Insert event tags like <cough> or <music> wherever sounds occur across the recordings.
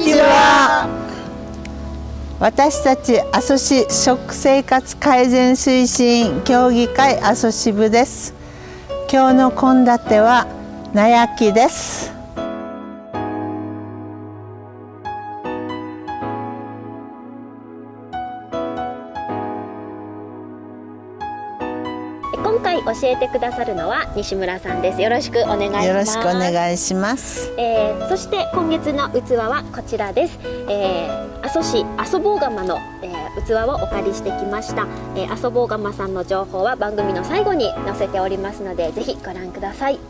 にちは。私たち阿蘇市食生活改善推進協議会阿蘇支部です。今日の献立はなやきです。今回教えてくださるのは西村さんです。よろしくお願いします。よろしくお願いします。えー、そして今月の器はこちらです、えー、阿蘇市阿蘇坊釜の、えー、器をお借りしてきました、えー、阿蘇坊釜さんの情報は番組の最後に載せておりますのでぜひご覧ください。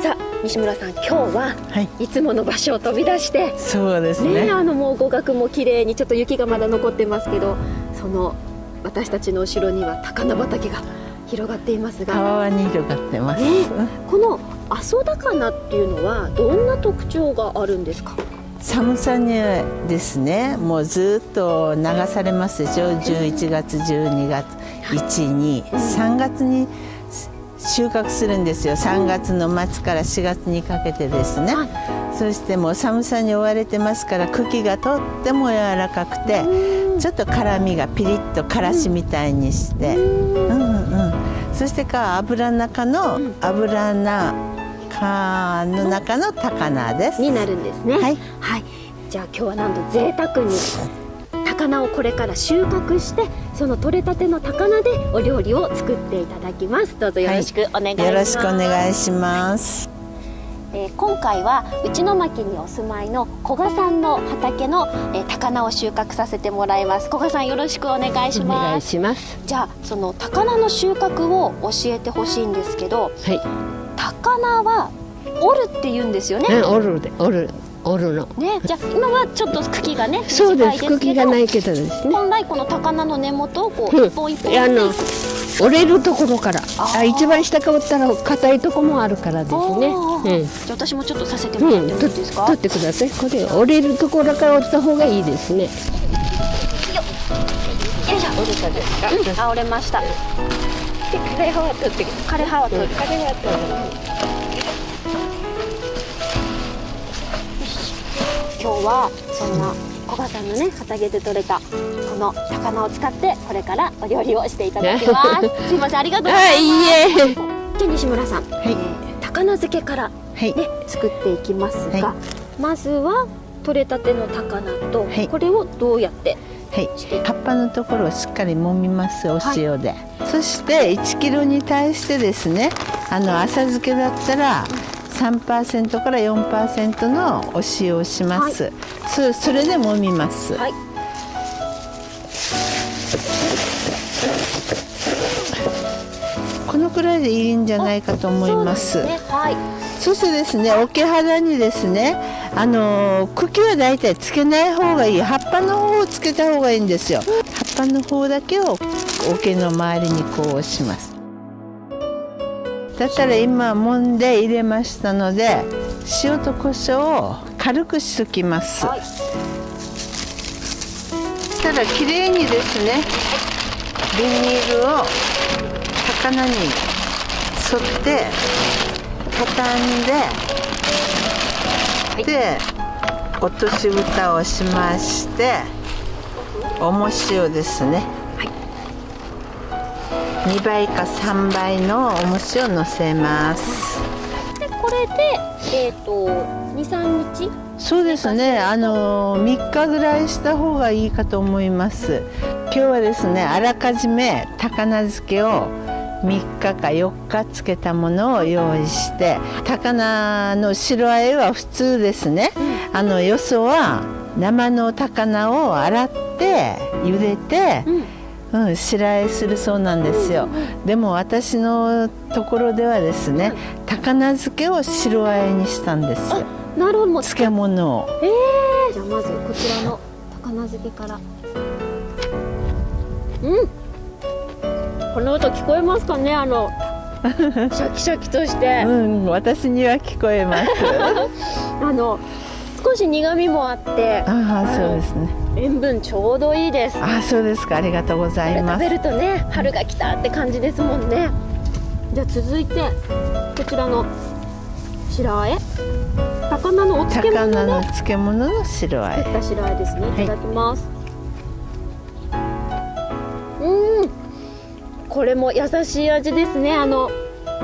さあ西村さん今日は、はい、いつもの場所を飛び出して。そうですね、ね、あのもう語学も綺麗にちょっと雪がまだ残ってますけどその私たちの後ろには高菜畑が広がっていますが。川に広がってます、ね、この阿蘇高菜っていうのはどんな特徴があるんですか？寒さにですねもうずっと流されますでしょ？11月12月12、3月に収穫するんですよ。3月の末から4月にかけてですね、そしてもう寒さに追われてますから茎がとっても柔らかくてちょっと辛みがピリッとからしみたいにして、うん。うんうんそしてか油の中の油菜かの中の高菜です。になるんですね。はい、はい、じゃあ今日はなんと贅沢に高菜をこれから収穫してその取れたての高菜でお料理を作っていただきます。どうぞよろしくお願いします、はい、よろしくお願いします。えー、今回は内巻にお住まいの古賀さんの畑の、えー、高菜を収穫させてもらいます。古賀さんよろしくお願いします。お願いします。じゃあその高菜の収穫を教えてほしいんですけど、はい、高菜は折るって言うんですよね、折るで折る折るの。ね、じゃあ今はちょっと茎がね、そうです。茎がないけどですね。本来この高菜の根元をこう、うん、一本一本あの折れるところから、あ一番下か折ったら硬いとこもあるからですね。うん、じゃあ私もちょっとさせてもらってもいいですか？うん、取ってください。これ折れるところから折った方がいいですね。よいしょ。折れたですか？うん、あ折れました。で枯葉は取って枯葉は取る。枯葉は取る。今日はそんな古賀さんのね畑で採れたこの高菜を使ってこれからお料理をしていただきます。<laughs> すいませんありがとうございます、はい、いえ。じゃ西村さん、はい、えー、高菜漬けからね、はい、作っていきますが、はい、まずは採れたての高菜と、これをどうやってはい、葉っぱのところをしっかり揉みますお塩で、そして1キロに対してですねあの浅漬けだったら、3%から4%のお塩をします、はい、そそれで揉みます、はい、このくらいでいいんじゃないかと思います。そ、ね。はい、そしてですね桶肌にですねあの茎はだいたいつけない方がいい。葉っぱの方をつけた方がいいんですよ。葉っぱの方だけを桶の周りにこう押しますだったら今揉んで入れましたので塩と胡椒を軽くしときます、はい、たらきれいにですねビニールを高菜に沿って畳んで、はい、で落とし蓋をしまして重塩ですね2倍か3倍の重しをのせます。でこれでえっ、ー、と23日？そうですね。あの3日ぐらいした方がいいかと思います。今日はですねあらかじめ高菜漬けを3日か4日つけたものを用意して高菜の白あえは普通ですね、うん、あのよそは生の高菜を洗って茹でて、うんうん、白あえするそうなんですよ、でも私のところではですね、高菜漬けを白あえにしたんです。なるほど。漬物を。ええー、じゃあまずこちらの高菜漬けから。うん。この音聞こえますかね？あの <laughs> シャキシャキとして。うん私には聞こえます。<laughs> あの少し苦味もあって。ああそうですね塩分ちょうどいいです。あそうですか。ありがとうございます。食べるとね春が来たって感じですもんね。じゃあ続いてこちらの白あえ。魚のお漬物魚の漬物の白あえ。った白あえですね。い。ただきます、うん。これも優しい味ですね。あの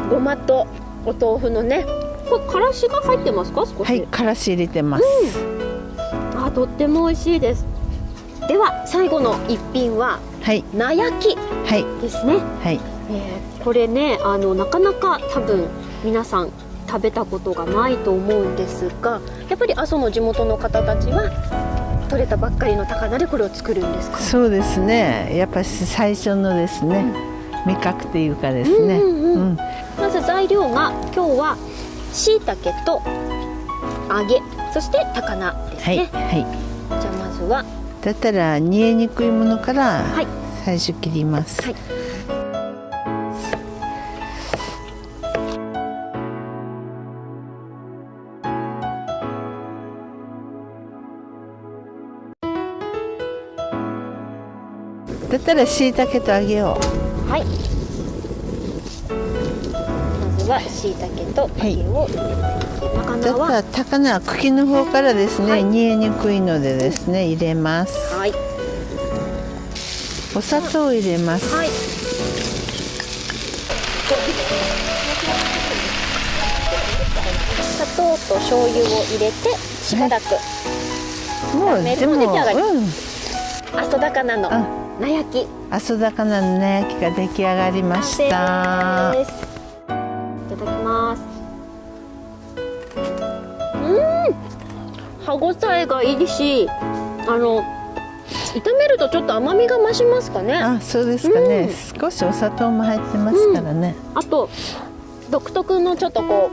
ごまとお豆腐のね。これからしが入ってますか？少し。はいからし入れてます、あとっても美味しいですでは最後の一品ははい。菜焼きはい。ですね、はい。えーこれねあのなかなか多分皆さん食べたことがないと思うんですがやっぱり阿蘇の地元の方たちは取れたばっかりの高菜でこれを作るんですか？そうですね。やっぱり最初のですね、味覚っていうかですね、うんうんうん。うん。まず材料が今日は椎茸と揚げそして高菜ですはい。ね、はい。じゃあまずはだったら煮えにくいものからはい。最初切ります、はい。だったら椎茸と揚げよはい。まずは椎茸と揚げを入れて、高菜はうだっ高菜は茎の方からですね、はい。煮えにくいのでですね入れます。はい。お砂糖を入れます、はい。砂糖と醤油を入れてしばらくもうでもも出来上がり。うん。阿蘇高菜のあ。菜焼き。阿蘇高菜の菜焼きが出来上がりました。完成です。いた歯ごたえがいいしあの炒めるとちょっと甘みが増しますかね。ああそうですかね、うん。少しお砂糖も入ってますからね、と独特のちょっとこ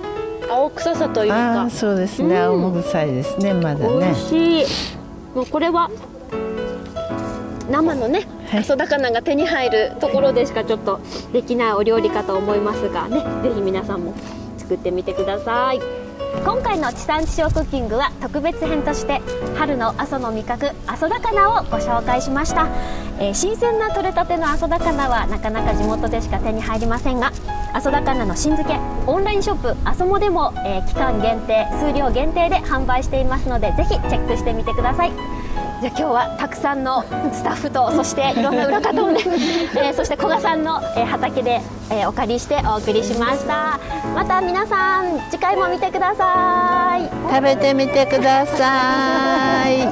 う青臭さというあか。あそうですね、うん。青もぐさいですねまだ美ね味しい。もうこれは生のねはい。阿蘇高菜が手に入るところでしかちょっとできないお料理かと思いますがねぜひ皆さんも作ってみてください今回の地産地消クッキングは特別編として春の阿蘇の味覚阿蘇高菜をご紹介しました、えー新鮮な採れたての阿蘇高菜はなかなか地元でしか手に入りませんが阿蘇高菜の新漬けオンラインショップ阿蘇もでも、えー期間限定数量限定で販売していますのでぜひチェックしてみてください。じゃあ今日はたくさんのスタッフとそしていろんな裏方をね、<laughs> えーそして古賀さんの、えー畑で、えーお借りしてお送りしました。また皆さん次回も見てください。食べてみてください。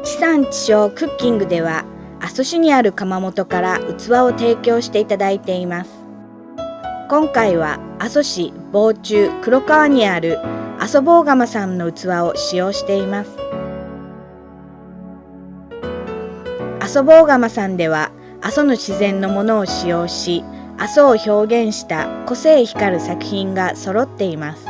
<laughs> 地産地消クッキングでは阿蘇市にある窯元から器を提供していただいています今回は阿蘇市防中黒川にある阿蘇坊釜さんの器を使用しています。阿蘇坊釜さんでは阿蘇の自然のものを使用し阿蘇を表現した個性光る作品が揃っています。